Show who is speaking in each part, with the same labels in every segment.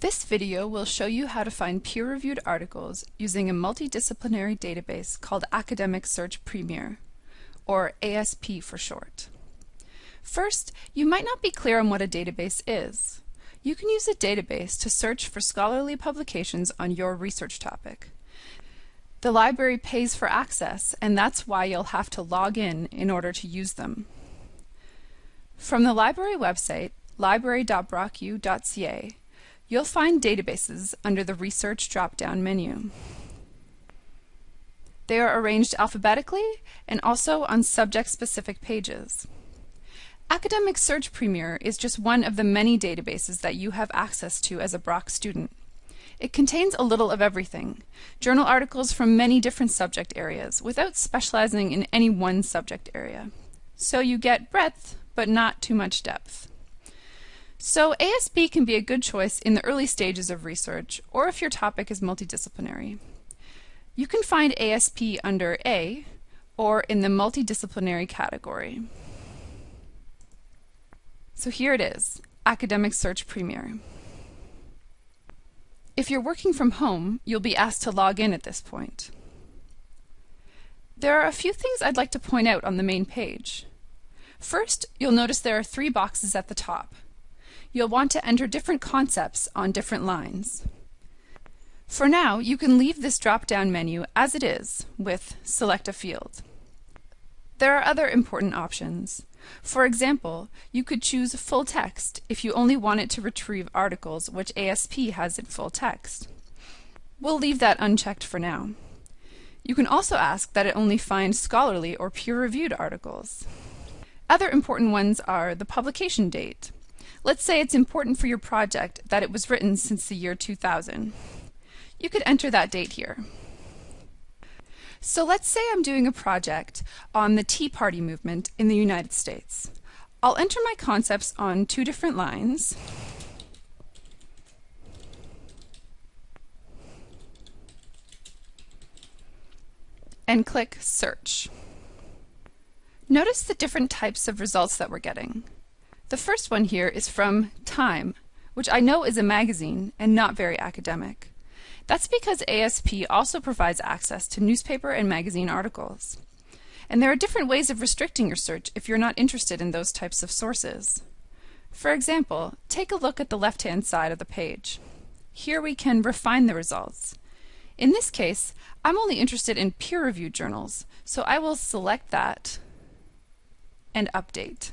Speaker 1: This video will show you how to find peer-reviewed articles using a multidisciplinary database called Academic Search Premier, or ASP for short. First, you might not be clear on what a database is. You can use a database to search for scholarly publications on your research topic. The library pays for access, and that's why you'll have to log in in order to use them. From the library website, library.brocku.ca, You'll find databases under the Research drop-down menu. They are arranged alphabetically and also on subject-specific pages. Academic Search Premier is just one of the many databases that you have access to as a Brock student. It contains a little of everything, journal articles from many different subject areas without specializing in any one subject area. So you get breadth, but not too much depth. So ASP can be a good choice in the early stages of research, or if your topic is multidisciplinary. You can find ASP under A, or in the multidisciplinary category. So here it is, Academic Search Premier. If you're working from home, you'll be asked to log in at this point. There are a few things I'd like to point out on the main page. First, you'll notice there are three boxes at the top you'll want to enter different concepts on different lines. For now, you can leave this drop-down menu as it is with Select a Field. There are other important options. For example, you could choose full text if you only wanted to retrieve articles which ASP has in full text. We'll leave that unchecked for now. You can also ask that it only find scholarly or peer-reviewed articles. Other important ones are the publication date, Let's say it's important for your project that it was written since the year 2000. You could enter that date here. So let's say I'm doing a project on the Tea Party movement in the United States. I'll enter my concepts on two different lines. and click Search. Notice the different types of results that we're getting. The first one here is from Time, which I know is a magazine and not very academic. That's because ASP also provides access to newspaper and magazine articles. And there are different ways of restricting your search if you're not interested in those types of sources. For example, take a look at the left-hand side of the page. Here we can refine the results. In this case, I'm only interested in peer-reviewed journals, so I will select that and update.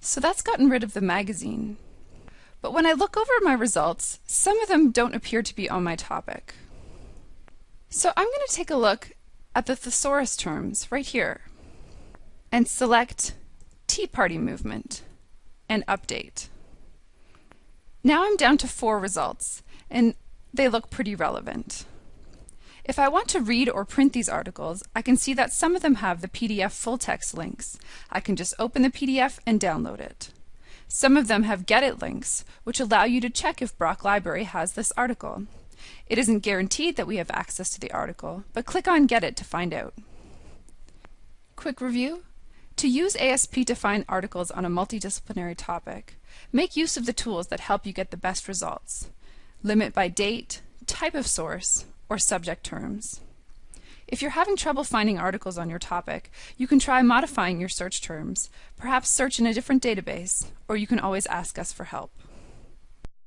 Speaker 1: So that's gotten rid of the magazine. But when I look over my results, some of them don't appear to be on my topic. So I'm going to take a look at the thesaurus terms right here and select Tea Party Movement and Update. Now I'm down to four results, and they look pretty relevant. If I want to read or print these articles, I can see that some of them have the PDF full text links. I can just open the PDF and download it. Some of them have Get It links, which allow you to check if Brock Library has this article. It isn't guaranteed that we have access to the article, but click on Get It to find out. Quick review. To use ASP to find articles on a multidisciplinary topic, make use of the tools that help you get the best results. Limit by date, type of source, or subject terms. If you're having trouble finding articles on your topic, you can try modifying your search terms, perhaps search in a different database, or you can always ask us for help.